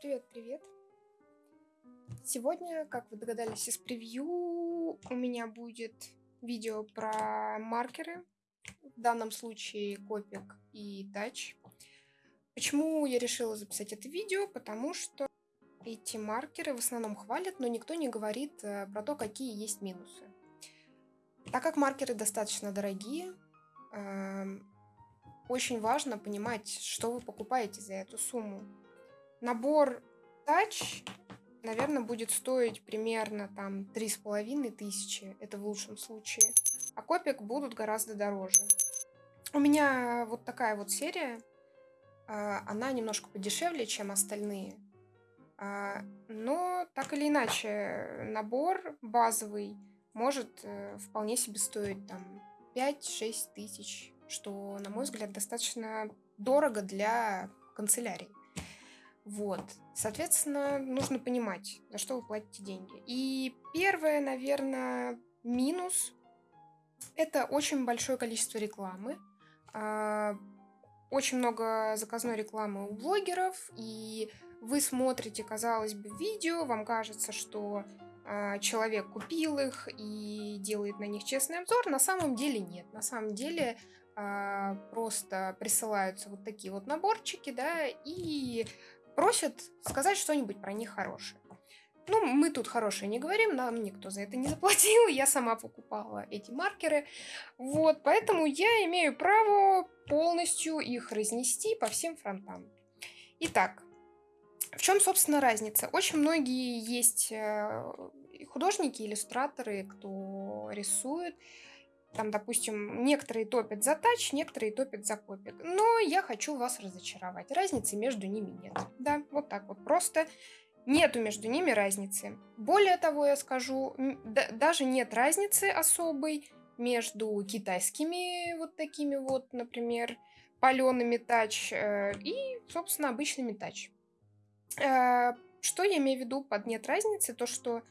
Привет, привет. Сегодня, как вы догадались из превью, у меня будет видео про маркеры, в данном случае Копик и Тач. Почему я решила записать это видео? Потому что эти маркеры в основном хвалят, но никто не говорит э, про то, какие есть минусы. Так как маркеры достаточно дорогие, эм, очень важно понимать, что вы покупаете за эту сумму. Набор Touch, наверное, будет стоить примерно там три с половиной тысячи, это в лучшем случае. А копик будут гораздо дороже. У меня вот такая вот серия, а, она немножко подешевле, чем остальные. А, но так или иначе, набор базовый может э, вполне себе стоить там 5-6 тысяч, что, на мой взгляд, достаточно дорого для канцелярии. Вот. Соответственно, нужно понимать, за что вы платите деньги. И первое, наверное, минус – это очень большое количество рекламы. А, очень много заказной рекламы у блогеров, и вы смотрите, казалось бы, видео, вам кажется, что а, человек купил их и делает на них честный обзор. На самом деле нет. На самом деле а, просто присылаются вот такие вот наборчики, да, и просят сказать что-нибудь про них хорошее. Ну, мы тут хорошие не говорим, нам никто за это не заплатил, я сама покупала эти маркеры. Вот, поэтому я имею право полностью их разнести по всем фронтам. Итак, в чем, собственно, разница? Очень многие есть э, художники, иллюстраторы, кто рисует, там, допустим, некоторые топят за тач, некоторые топят за копик. Но я хочу вас разочаровать. Разницы между ними нет. Да, вот так вот просто. Нету между ними разницы. Более того, я скажу, даже нет разницы особой между китайскими вот такими вот, например, палеными тач э, и, собственно, обычными тач. Э, что я имею в виду под нет разницы? То, что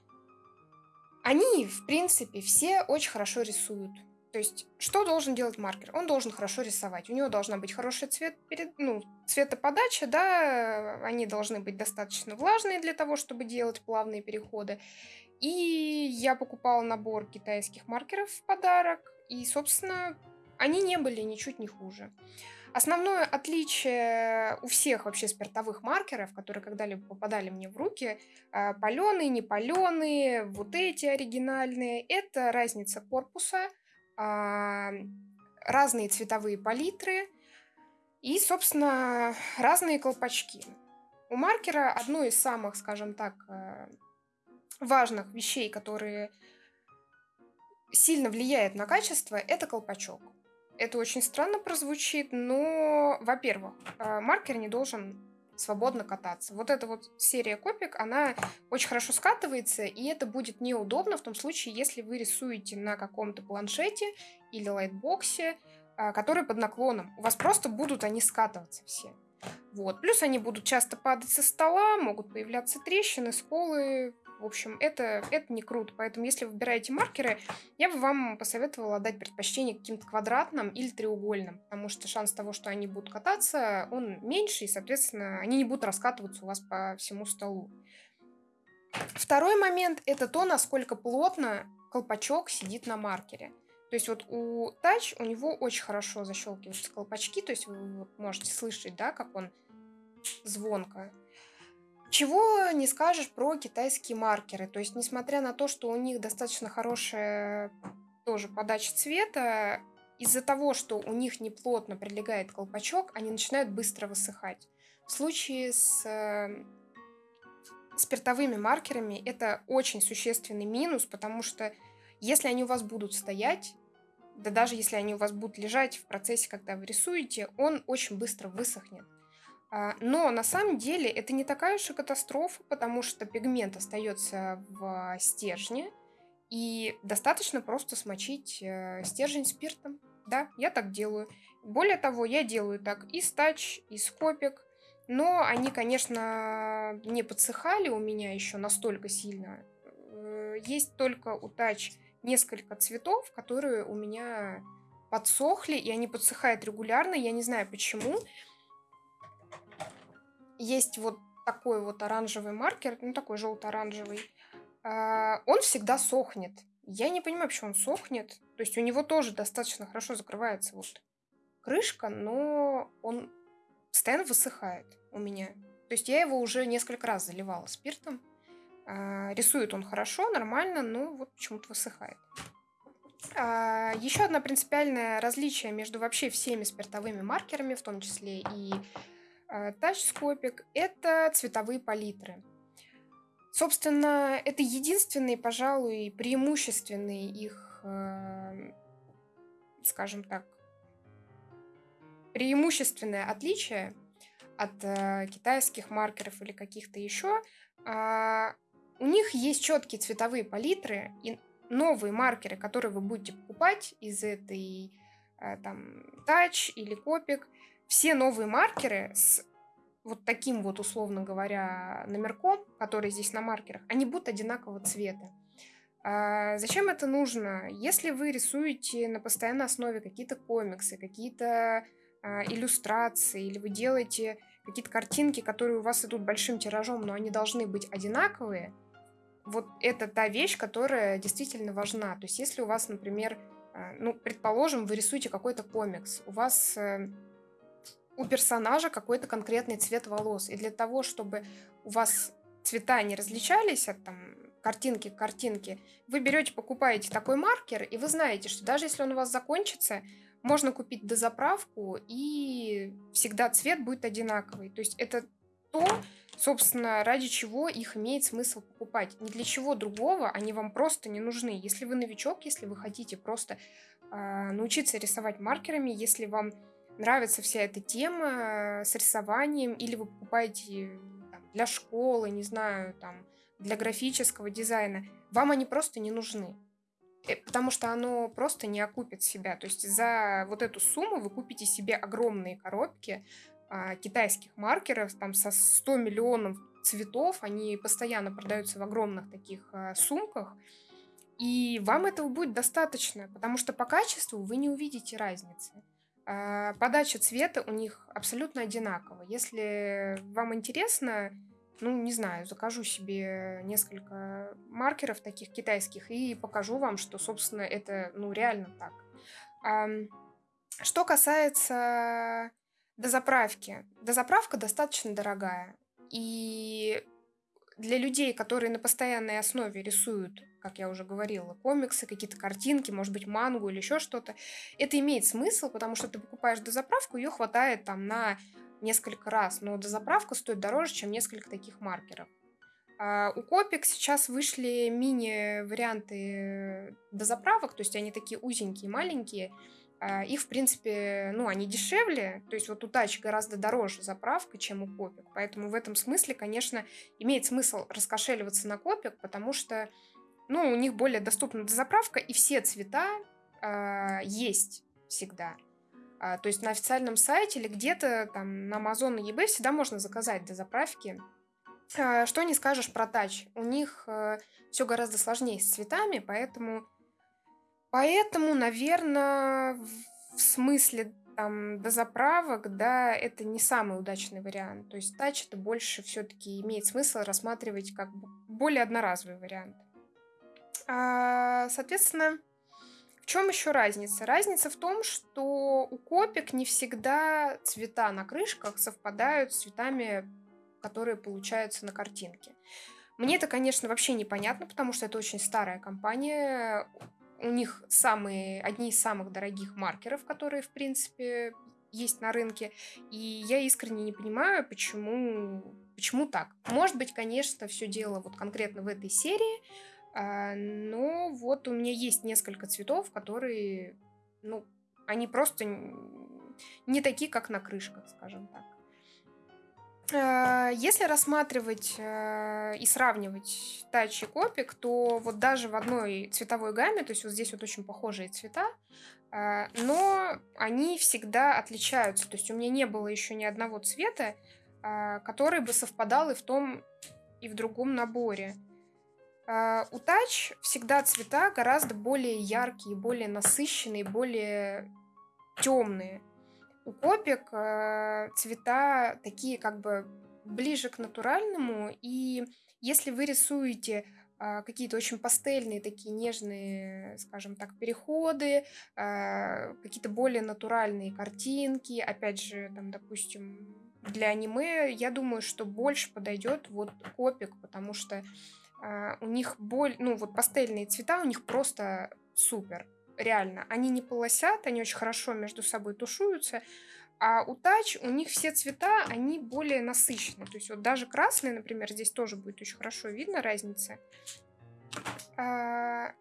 они, в принципе, все очень хорошо рисуют. То есть, что должен делать маркер? Он должен хорошо рисовать. У него должна быть хороший цвет перед, ну, цветоподача, да, они должны быть достаточно влажные для того, чтобы делать плавные переходы. И я покупала набор китайских маркеров в подарок, и, собственно, они не были ничуть не хуже. Основное отличие у всех вообще спиртовых маркеров, которые когда-либо попадали мне в руки, а, паленые, не паленые, вот эти оригинальные, это разница корпуса, разные цветовые палитры и, собственно, разные колпачки. У маркера одно из самых, скажем так, э, важных вещей, которые сильно влияет на качество, это колпачок. Это очень странно прозвучит, но, во-первых, э, маркер не должен свободно кататься. Вот эта вот серия Copic, она очень хорошо скатывается, и это будет неудобно в том случае, если вы рисуете на каком-то планшете или лайтбоксе, а, который под наклоном. У вас просто будут они скатываться все. Вот. Плюс они будут часто падать со стола, могут появляться трещины, сколы, в общем, это, это не круто. Поэтому, если вы выбираете маркеры, я бы вам посоветовала дать предпочтение каким-то квадратным или треугольным, потому что шанс того, что они будут кататься, он меньше, и, соответственно, они не будут раскатываться у вас по всему столу. Второй момент – это то, насколько плотно колпачок сидит на маркере. То есть вот у Touch у него очень хорошо защелкиваются колпачки, то есть вы можете слышать, да, как он звонко. Чего не скажешь про китайские маркеры. То есть, несмотря на то, что у них достаточно хорошая тоже подача цвета, из-за того, что у них неплотно прилегает колпачок, они начинают быстро высыхать. В случае с э, спиртовыми маркерами это очень существенный минус, потому что если они у вас будут стоять, да даже если они у вас будут лежать в процессе, когда вы рисуете, он очень быстро высохнет. А, но на самом деле это не такая уж и катастрофа, потому что пигмент остается в стержне, и достаточно просто смочить э, стержень спиртом. Да, я так делаю. Более того, я делаю так и стач, и скопик, но они, конечно, не подсыхали у меня еще настолько сильно. Э, есть только у тач несколько цветов, которые у меня подсохли, и они подсыхают регулярно. Я не знаю почему есть вот такой вот оранжевый маркер, ну такой желто-оранжевый, а, он всегда сохнет. Я не понимаю, почему он сохнет. То есть у него тоже достаточно хорошо закрывается вот крышка, но он постоянно высыхает у меня. То есть я его уже несколько раз заливала спиртом. А, рисует он хорошо, нормально, но вот почему-то высыхает. А, еще одно принципиальное различие между вообще всеми спиртовыми маркерами, в том числе и тачскопик, это цветовые палитры. Собственно, это единственный, пожалуй, преимущественный их, э, скажем так, преимущественное отличие от э, китайских маркеров или каких-то еще. Э, у них есть четкие цветовые палитры и новые маркеры, которые вы будете покупать из этой э, там Touch или Copic. Все новые маркеры с вот таким вот, условно говоря, номерком, который здесь на маркерах, они будут одинакового цвета. А зачем это нужно? Если вы рисуете на постоянной основе какие-то комиксы, какие-то а, иллюстрации, или вы делаете какие-то картинки, которые у вас идут большим тиражом, но они должны быть одинаковые, вот это та вещь, которая действительно важна. То есть если у вас, например, а, ну, предположим, вы рисуете какой-то комикс, у вас э, у персонажа какой-то конкретный цвет волос. И для того, чтобы у вас цвета не различались от там, картинки к картинке, вы берете, покупаете такой маркер, и вы знаете, что даже если он у вас закончится, можно купить дозаправку, и всегда цвет будет одинаковый. То есть это то, собственно, ради чего их имеет смысл покупать. Ни для чего другого они вам просто не нужны. Если вы новичок, если вы хотите просто э, научиться рисовать маркерами, если вам нравится вся эта тема с рисованием, или вы покупаете там, для школы, не знаю, там, для графического дизайна, вам они просто не нужны. Э, потому что оно просто не окупит себя. То есть за вот эту сумму вы купите себе огромные коробки а, китайских маркеров там со 100 миллионов цветов. Они постоянно продаются в огромных таких а, сумках. И вам этого будет достаточно, потому что по качеству вы не увидите разницы. А, подача цвета у них абсолютно одинакова. Если вам интересно, ну, не знаю, закажу себе несколько маркеров таких китайских и покажу вам, что, собственно, это, ну, реально так. Что касается дозаправки. Дозаправка достаточно дорогая. И для людей, которые на постоянной основе рисуют как я уже говорила, комиксы, какие-то картинки, может быть, мангу или еще что-то. Это имеет смысл, потому что ты покупаешь дозаправку, ее хватает там на несколько раз, но дозаправка стоит дороже, чем несколько таких маркеров. А у Копик сейчас вышли мини-варианты дозаправок, то есть они такие узенькие, маленькие. А их, в принципе, ну, они дешевле, то есть вот у Тач гораздо дороже заправка, чем у Копик. Поэтому в этом смысле, конечно, имеет смысл раскошеливаться на Копик, потому что ну, у них более доступна дозаправка, и все цвета э, есть всегда. А, то есть на официальном сайте или где-то там на Amazon и eBay всегда можно заказать дозаправки. А, что не скажешь про тач? У них э, все гораздо сложнее с цветами, поэтому, поэтому, наверное, в смысле там дозаправок, да, это не самый удачный вариант. То есть тач это больше все-таки имеет смысл рассматривать как более одноразовый вариант. А, соответственно, в чем еще разница? Разница в том, что у копик не всегда цвета на крышках совпадают с цветами, которые получаются на картинке. Мне это, конечно, вообще непонятно, потому что это очень старая компания. У них самые, одни из самых дорогих маркеров, которые, в принципе, есть на рынке. И я искренне не понимаю, почему, почему так. Может быть, конечно, все дело вот конкретно в этой серии, а, но вот у меня есть несколько цветов, которые, ну, они просто не такие, как на крышках, скажем так. А, если рассматривать э, и сравнивать Touch и Copic, то вот даже в одной цветовой гамме, то есть вот здесь вот очень похожие цвета, а, но они всегда отличаются. То есть у меня не было еще ни одного цвета, который бы совпадал и в том, и в другом наборе. У тач всегда цвета гораздо более яркие, более насыщенные, более темные. У копик uh, цвета такие как бы ближе к натуральному. И если вы рисуете а, какие-то очень пастельные, такие нежные, скажем так, переходы, а, какие-то более натуральные картинки, опять же, там, допустим, для аниме, я думаю, что больше подойдет вот копик, потому что у них боль, ну вот пастельные цвета у них просто супер, реально. Они не полосят, они очень хорошо между собой тушуются, а у тач у них все цвета, они более насыщенные. То есть вот даже красный, например, здесь тоже будет очень хорошо видно разница. А,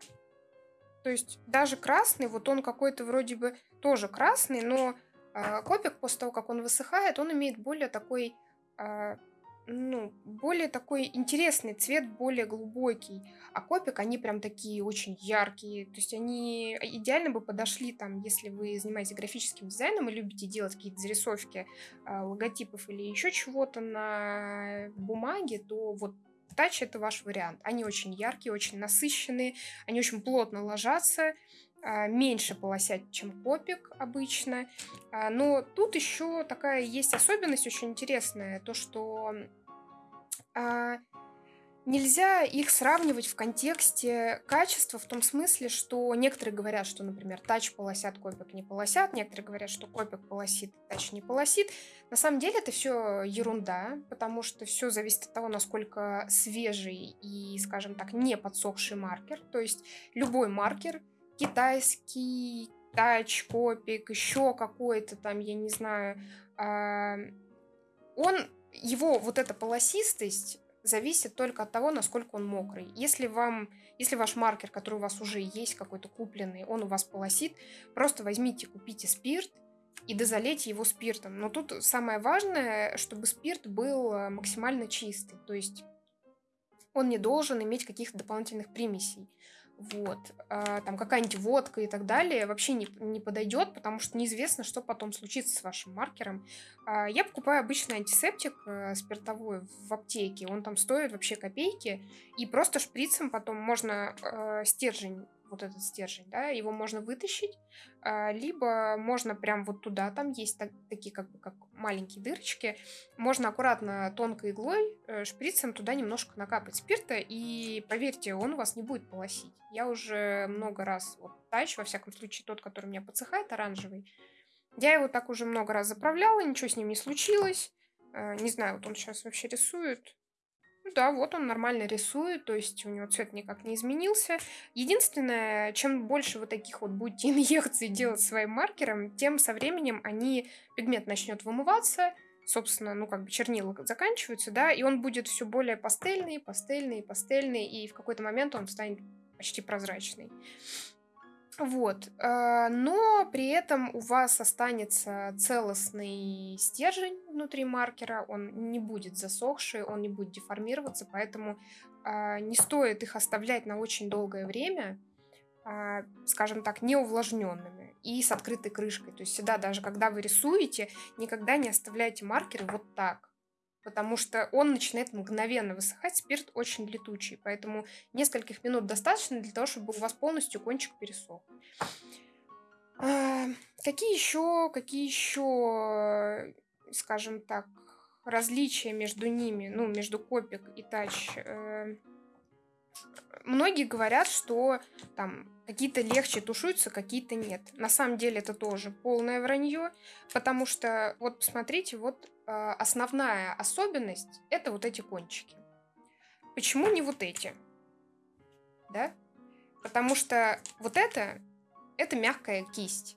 то есть даже красный, вот он какой-то вроде бы тоже красный, но а, копик после того, как он высыхает, он имеет более такой а, ну, более такой интересный цвет, более глубокий. А копик, они прям такие очень яркие. То есть они идеально бы подошли там, если вы занимаетесь графическим дизайном и любите делать какие-то зарисовки э, логотипов или еще чего-то на бумаге, то вот Touch это ваш вариант. Они очень яркие, очень насыщенные, они очень плотно ложатся, меньше полосять, чем копик обычно. А, но тут еще такая есть особенность очень интересная, то что а, нельзя их сравнивать в контексте качества в том смысле, что некоторые говорят, что, например, тач полосят, копик не полосят, некоторые говорят, что копик полосит, тач не полосит. На самом деле это все ерунда, потому что все зависит от того, насколько свежий и, скажем так, не подсохший маркер. То есть любой маркер, китайский, тач, копик, еще какой-то там, я не знаю, он его вот эта полосистость зависит только от того, насколько он мокрый. Если вам, если ваш маркер, который у вас уже есть, какой-то купленный, он у вас полосит, просто возьмите, купите спирт и дозалейте его спиртом. Но тут самое важное, чтобы спирт был э, максимально чистый, то есть он не должен иметь каких-то дополнительных примесей вот, а, там какая-нибудь водка и так далее вообще не, не подойдет, потому что неизвестно, что потом случится с вашим маркером. А, я покупаю обычный антисептик а, спиртовой в аптеке, он там стоит вообще копейки, и просто шприцем потом можно а, стержень вот этот стержень, да, его можно вытащить, а, либо можно прям вот туда, там есть так, такие как бы как маленькие дырочки, можно аккуратно тонкой иглой, э, шприцем туда немножко накапать спирта, и поверьте, он у вас не будет полосить. Я уже много раз, вот тач, во всяком случае, тот, который у меня подсыхает, оранжевый, я его так уже много раз заправляла, ничего с ним не случилось. Э, не знаю, вот он сейчас вообще рисует. Да, вот он нормально рисует, то есть у него цвет никак не изменился. Единственное, чем больше вы таких вот будете инъекций делать своим маркером, тем со временем они, пигмент начнет вымываться, собственно, ну как бы чернила заканчиваются, да, и он будет все более пастельный, пастельный, пастельный, и в какой-то момент он станет почти прозрачный. Вот. Э, но при этом у вас останется целостный стержень внутри маркера, он не будет засохший, он не будет деформироваться, поэтому а, не стоит их оставлять на очень долгое время, а, скажем так, неувлажненными и с открытой крышкой. То есть всегда, даже когда вы рисуете, никогда не оставляйте маркеры вот так потому что он начинает мгновенно высыхать, спирт очень летучий, поэтому нескольких минут достаточно для того, чтобы у вас полностью кончик пересох. А, какие еще, какие еще, скажем так, различия между ними, ну, между копик и тач? Э, многие говорят, что там какие-то легче тушуются, какие-то нет. На самом деле это тоже полное вранье, потому что вот посмотрите, вот основная особенность это вот эти кончики. Почему не вот эти? Да? Потому что вот это это мягкая кисть.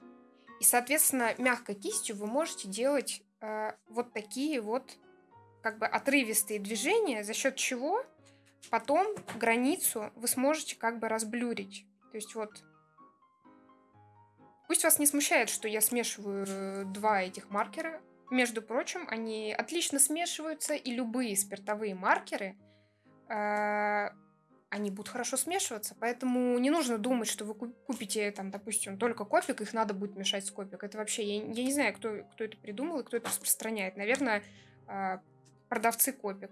И, соответственно, мягкой кистью вы можете делать э, вот такие вот как бы отрывистые движения, за счет чего потом границу вы сможете как бы разблюрить. То есть вот Пусть вас не смущает, что я смешиваю э, два этих маркера. Между прочим, они отлично смешиваются, и любые спиртовые маркеры, э, они будут хорошо смешиваться. Поэтому не нужно думать, что вы купите, там, допустим, только копик, их надо будет мешать с копик. Это вообще, я, я не знаю, кто, кто это придумал и кто это распространяет. Наверное, э, продавцы копик.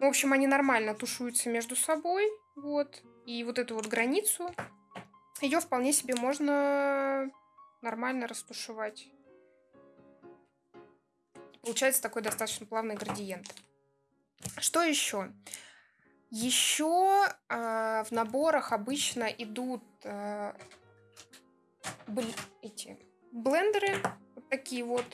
В общем, они нормально тушуются между собой, вот. И вот эту вот границу ее вполне себе можно нормально растушевать. Получается такой достаточно плавный градиент. Что еще? Еще а, в наборах обычно идут а, бл- эти блендеры, такие вот.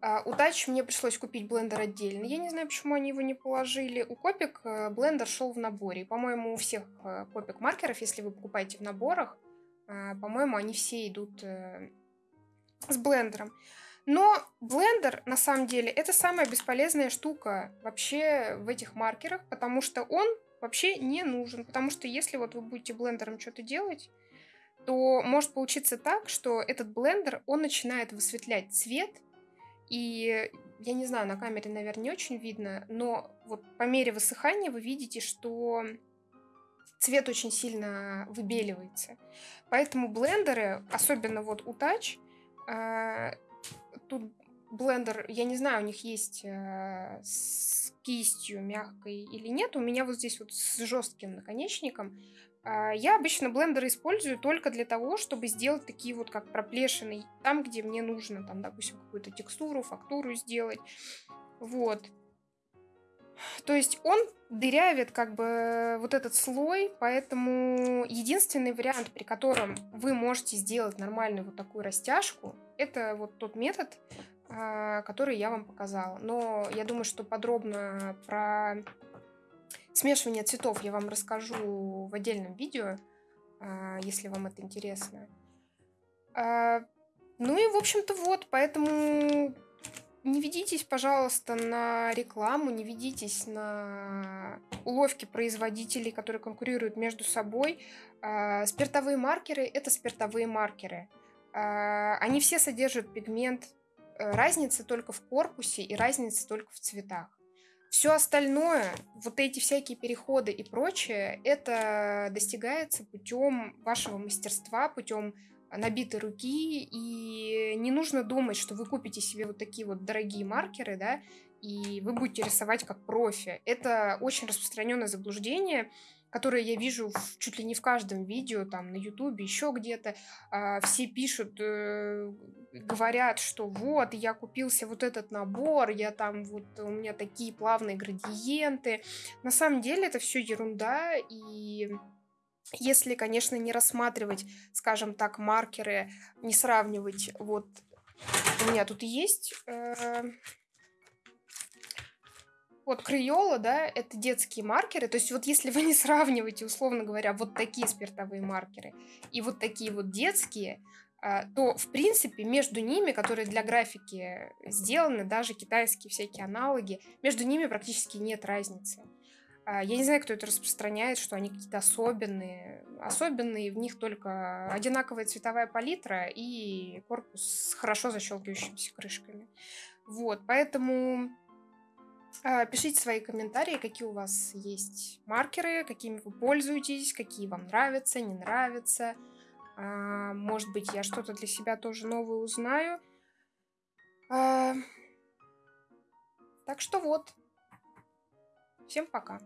А, у Touch мне пришлось купить блендер отдельно. Я не знаю, почему они его не положили. У Копик э, блендер шел в наборе. По-моему, у всех э, Копик маркеров, если вы покупаете в наборах, а, по-моему, они все идут э, с блендером. Но блендер, на самом деле, это самая бесполезная штука вообще в этих маркерах, потому что он вообще не нужен. Потому что если вот вы будете блендером что-то делать, то может получиться так, что этот блендер, он начинает высветлять цвет, и я не знаю, на камере, наверное, не очень видно, но вот по мере высыхания вы видите, что цвет очень сильно выбеливается. Поэтому блендеры, особенно вот у Touch, э, тут блендер, я не знаю, у них есть э, с кистью мягкой или нет. У меня вот здесь вот с жестким наконечником. Э, я обычно блендеры использую только для того, чтобы сделать такие вот как проплешины там, где мне нужно, там, допустим, какую-то текстуру, фактуру сделать. Вот. То есть он дырявит как бы вот этот слой, поэтому единственный вариант, при котором вы можете сделать нормальную вот такую растяжку, это вот тот метод, а, который я вам показала. Но я думаю, что подробно про смешивание цветов я вам расскажу в отдельном видео, а, если вам это интересно. А, ну и, в общем-то, вот, поэтому не ведитесь, пожалуйста, на рекламу, не ведитесь на уловки производителей, которые конкурируют между собой. Спиртовые маркеры – это спиртовые маркеры. А, они все содержат пигмент. Э, разница только в корпусе и разница только в цветах. Все остальное, вот эти всякие переходы и прочее, это достигается путем вашего мастерства, путем набитой руки, и не нужно думать, что вы купите себе вот такие вот дорогие маркеры, да, и вы будете рисовать как профи. Это очень распространенное заблуждение, которое я вижу в, чуть ли не в каждом видео, там, на ютубе, еще где-то. А, все пишут, э, говорят, что вот, я купился вот этот набор, я там, вот, у меня такие плавные градиенты. На самом деле это все ерунда, и если, конечно, не рассматривать, скажем так, маркеры, не сравнивать, вот у меня тут есть э, вот Криола, да, это детские маркеры. То есть вот если вы не сравниваете, условно говоря, вот такие спиртовые маркеры и вот такие вот детские, э, то, в принципе, между ними, которые для графики сделаны, даже китайские всякие аналоги, между ними практически нет разницы. А, я не знаю, кто это распространяет, что они какие-то особенные. Особенные, в них только одинаковая цветовая палитра и корпус с хорошо защелкивающимися крышками. Вот, поэтому а, пишите свои комментарии, какие у вас есть маркеры, какими вы пользуетесь, какие вам нравятся, не нравятся. А, может быть, я что-то для себя тоже новое узнаю. Так что вот. Всем пока.